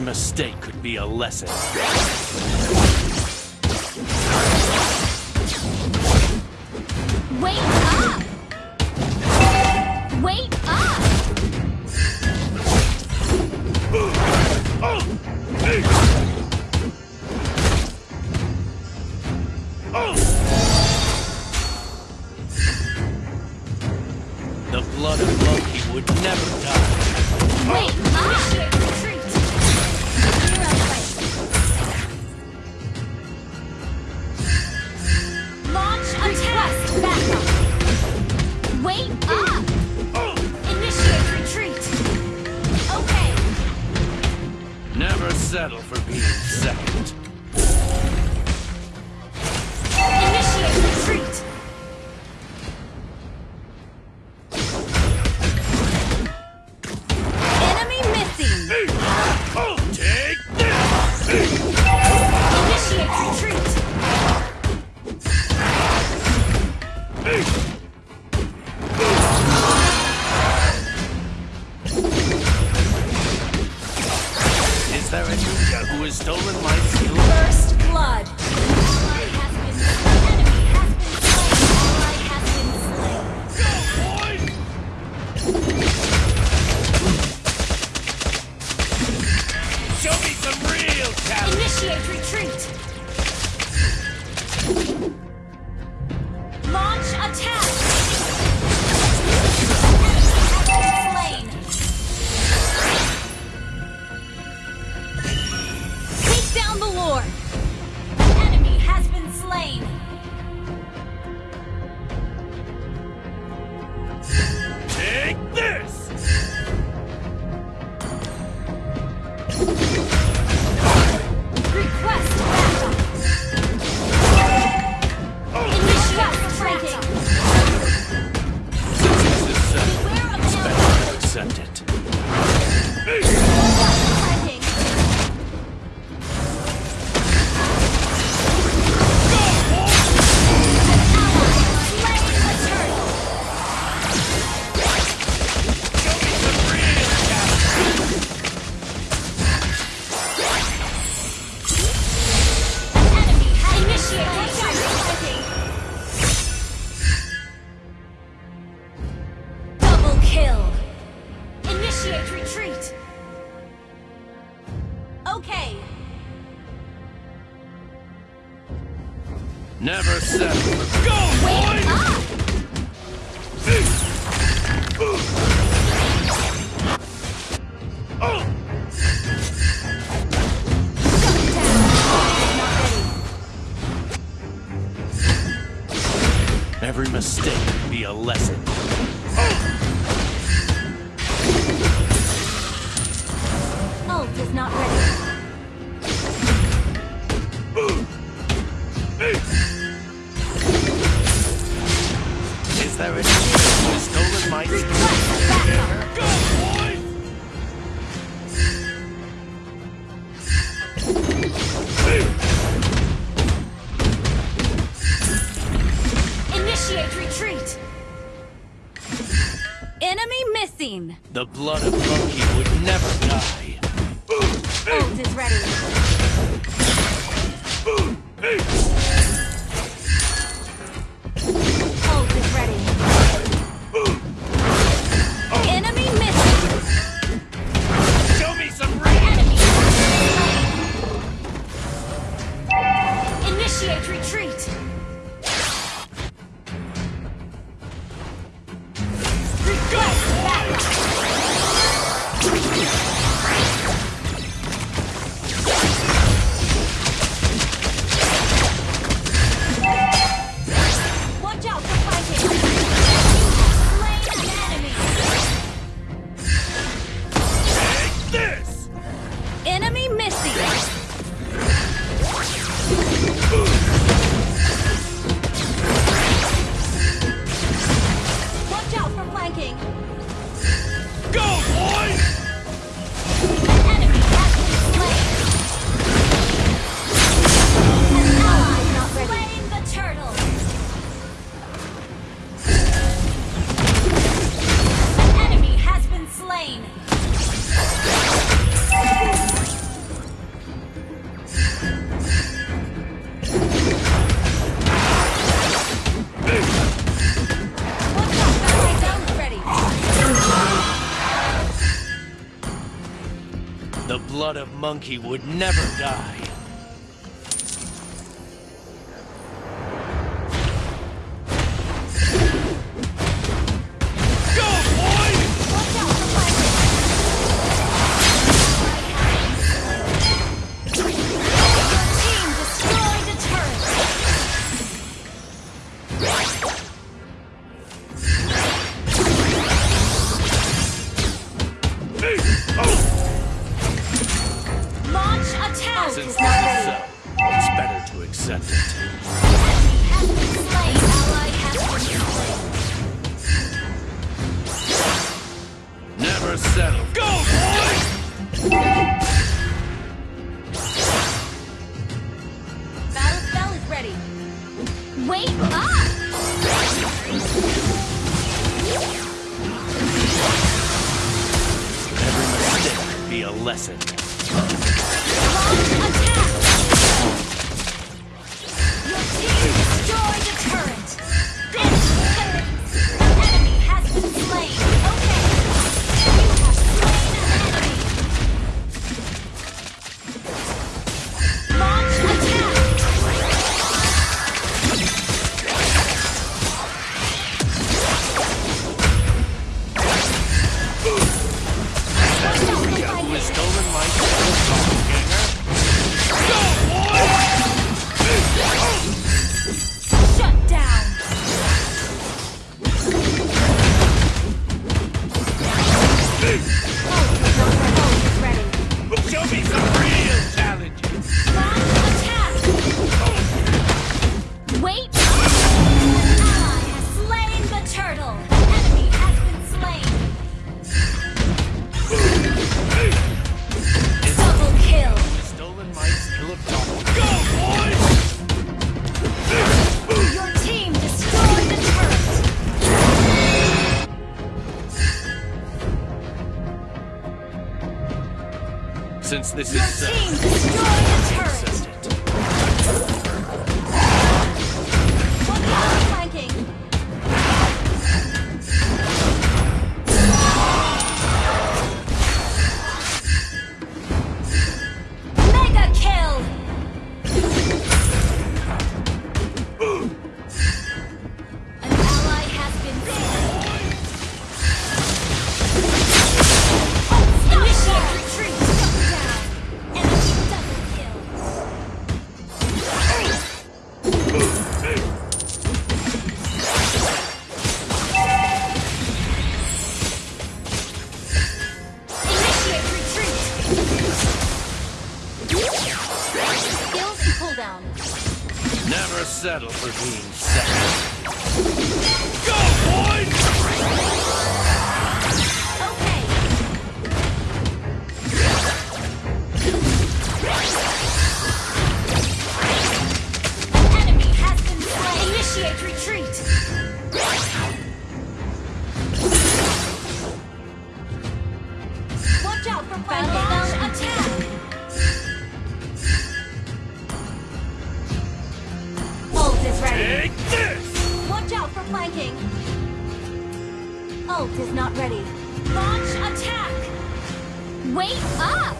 Every mistake could be a lesson. Wait up! Wait up! The blood of Loki would never die. Wait up! Attack! Backup! Wait up! Initiate retreat! Okay, Never settle for being second. Initiate retreat! Every mistake be a lesson. The blood of Loki would never die. Ult is ready. Ult is ready. Enemy missing! Show me some. Enemy Initiate retreat! monkey would never die. Every mistake be a lesson. settle for being second. Go, boys! Okay. Enemy has been slain. Initiate retreat. Watch out for fire. is not ready. Launch attack! Wait up!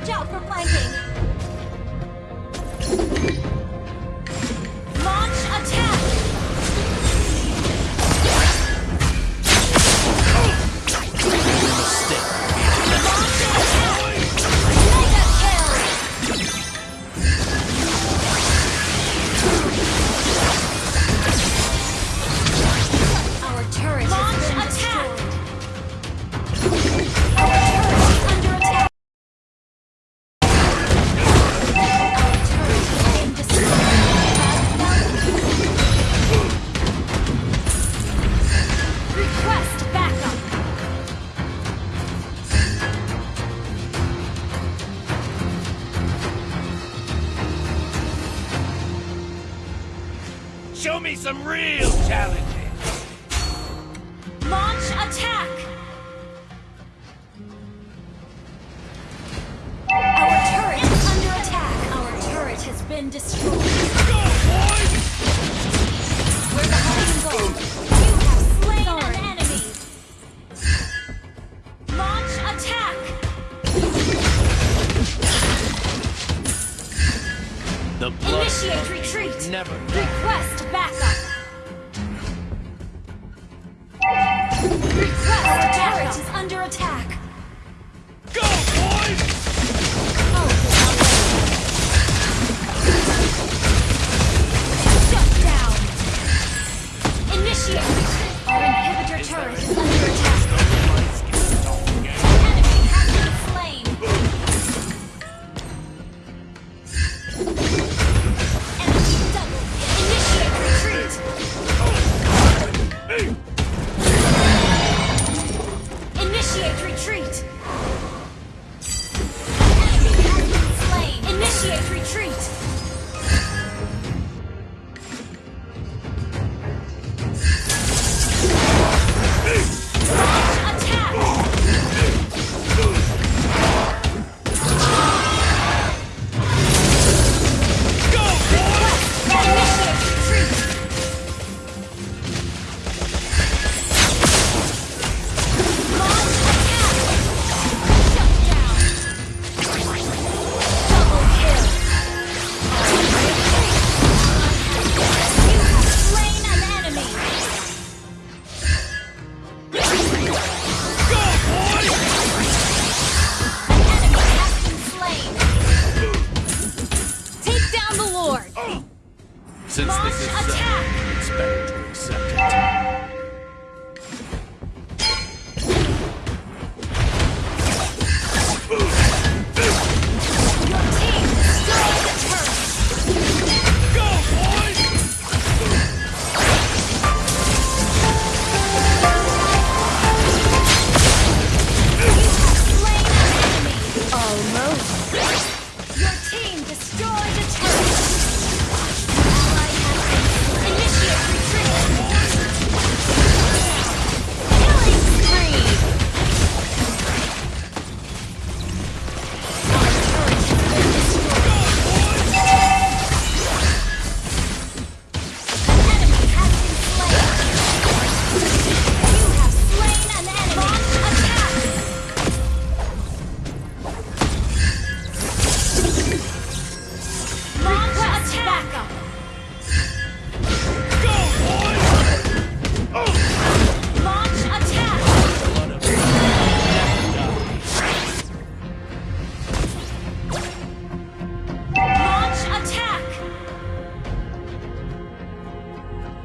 Watch out for flanking. Destroyed. fight!